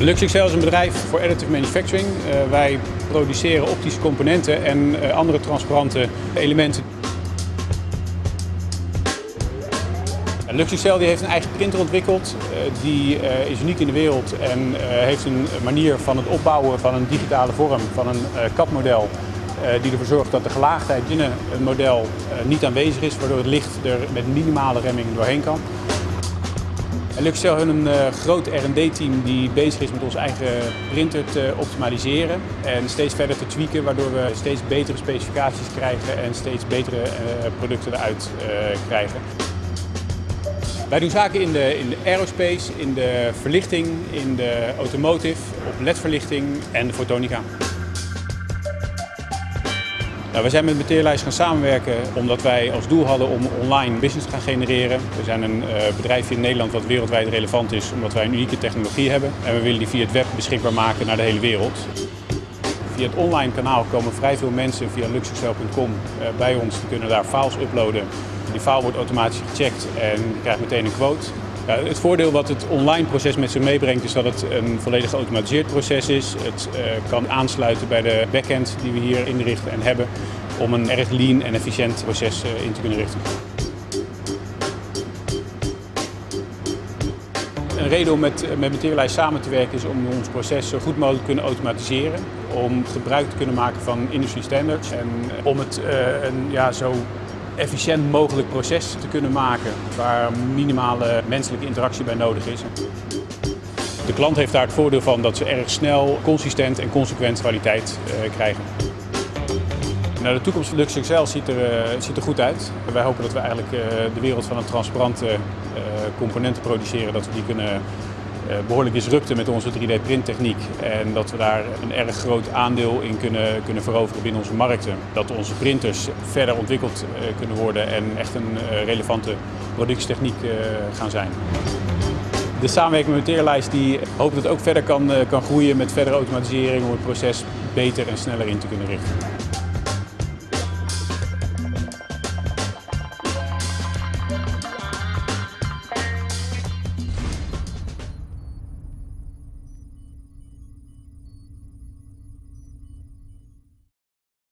LuxXL is een bedrijf voor additive manufacturing. Uh, wij produceren optische componenten en uh, andere transparante elementen. LuxXL die heeft een eigen printer ontwikkeld. Die is uniek in de wereld en heeft een manier van het opbouwen van een digitale vorm, van een CAD-model. die ervoor zorgt dat de gelaagdheid binnen een model niet aanwezig is, waardoor het licht er met minimale remming doorheen kan. Luxcel heeft een uh, groot R&D-team die bezig is met onze eigen printer te optimaliseren en steeds verder te tweaken, waardoor we steeds betere specificaties krijgen en steeds betere uh, producten eruit uh, krijgen. Wij doen zaken in de, in de aerospace, in de verlichting, in de automotive, op ledverlichting en de fotonica. We zijn met Materialize gaan samenwerken omdat wij als doel hadden om online business te gaan genereren. We zijn een uh, bedrijf in Nederland wat wereldwijd relevant is omdat wij een unieke technologie hebben. En we willen die via het web beschikbaar maken naar de hele wereld. Via het online kanaal komen vrij veel mensen via luxexcel.com eh, bij ons. Die kunnen daar files uploaden. Die file wordt automatisch gecheckt en je krijgt meteen een quote. Het voordeel wat het online proces met zich meebrengt is dat het een volledig geautomatiseerd proces is. Het uh, kan aansluiten bij de backend die we hier inrichten en hebben om een erg lean en efficiënt proces uh, in te kunnen richten. Een reden om met, met Materialize samen te werken is om ons proces zo goed mogelijk te kunnen automatiseren. Om gebruik te kunnen maken van industry standards en om het uh, een ja, zo efficiënt mogelijk proces te kunnen maken waar minimale menselijke interactie bij nodig is. De klant heeft daar het voordeel van dat ze erg snel, consistent en consequent kwaliteit uh, krijgen. Nou, de toekomst van LuxXL ziet er, uh, ziet er goed uit. Wij hopen dat we eigenlijk uh, de wereld van een transparante componenten produceren, dat we die kunnen eh, behoorlijk disrupten met onze 3D-printtechniek en dat we daar een erg groot aandeel in kunnen, kunnen veroveren binnen onze markten. Dat onze printers verder ontwikkeld eh, kunnen worden en echt een eh, relevante productietechniek gaan zijn. De samenwerking met Materialize die hoopt dat het ook verder kan, kan groeien met verdere automatisering om het proces beter en sneller in te kunnen richten.